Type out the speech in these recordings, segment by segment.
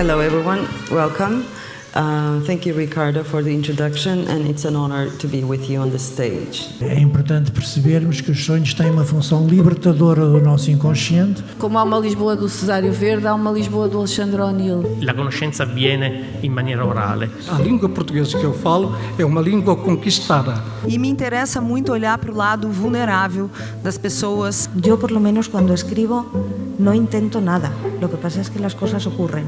Hello, everyone. Welcome. Uh, thank you, Ricardo, for the introduction, and it's an honor to be with you on the stage. É importante percebermos que os sonhos têm uma função libertadora do nosso inconsciente. Como há uma Lisboa do Cesário Verde, há uma Lisboa do Alexandre O'Neill. La conoscenza avviene in maniera orale. A língua portuguesa que eu falo é uma língua conquistada. E me interessa muito olhar para o lado vulnerável das pessoas. Eu, por lo menos, quando escrevo, não intento nada. O que passa é que as coisas ocorrem.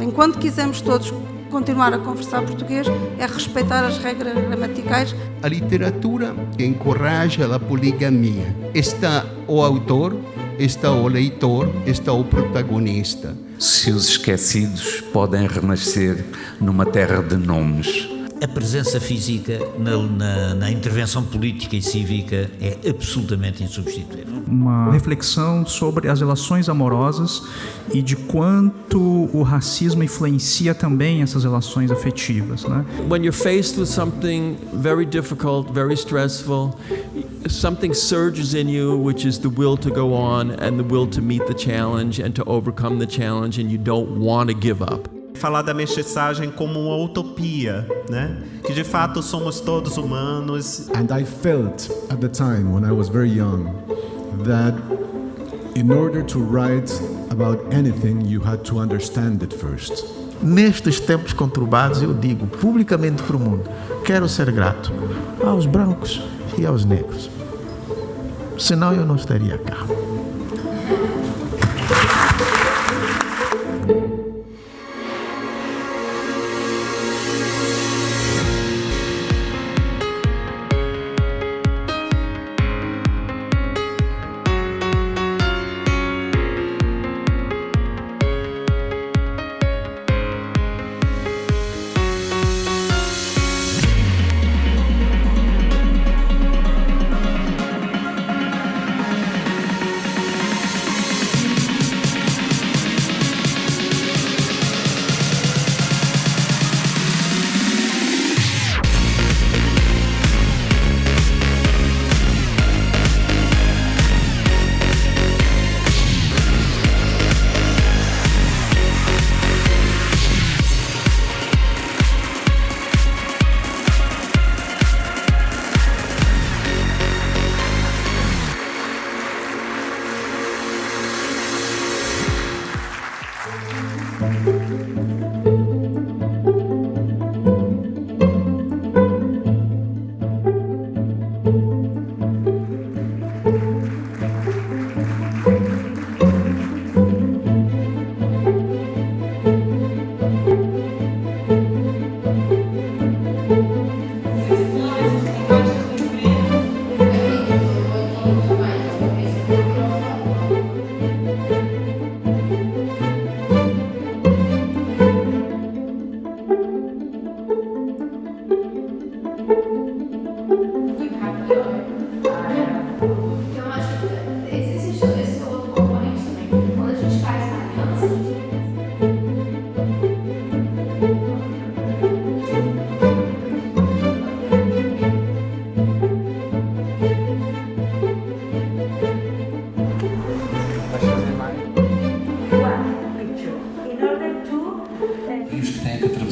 Enquanto quisermos todos continuar a conversar português é respeitar as regras gramaticais. A literatura encoraja a poligamia. Está o autor, está o leitor, está o protagonista. Se os esquecidos podem renascer numa terra de nomes. A presença física na, na, na, intervenção política e cívica é absolutamente insubstituível. Uma reflexão sobre as relações amorosas e de quanto o racismo influencia também essas relações afetivas. Né? When you're faced with something very difficult, very stressful, something surges in you, which is the will to go on and the will to meet the challenge and to overcome the challenge, and you don't want to give up falar da mestiçagem como uma utopia, né? Que de fato somos todos humanos. And I felt at the time when I was very young that in order to write about anything you had to understand it first. Nestes tempos conturbados, eu digo publicamente para o mundo: quero ser grato aos brancos e aos negros. Senão eu não estaria cá.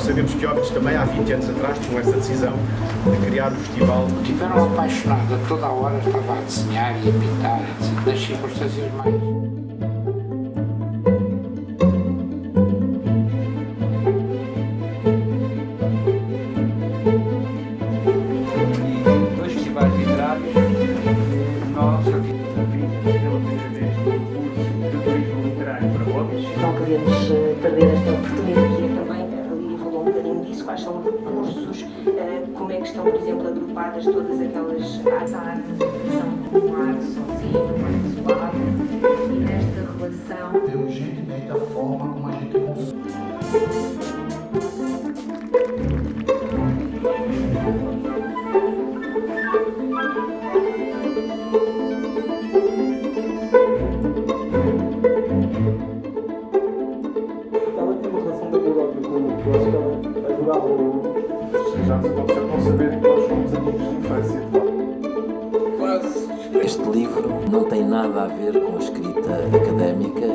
Sabemos que Óbidos também há 20 anos atrás tomou essa decisão de criar o festival. Tiveram apaixonada, toda a hora estava a desenhar e a pintar, nas circunstâncias mais... quais são os recursos, eh, como é que estão, por exemplo, agrupadas todas aquelas áreas. A relação com o ar sozinho, com ar suave, e nesta relação... Urgentemente a forma como a gente consome. Gracias já nós somos amigos. Quase. Este livro não tem nada a ver com a escrita académica.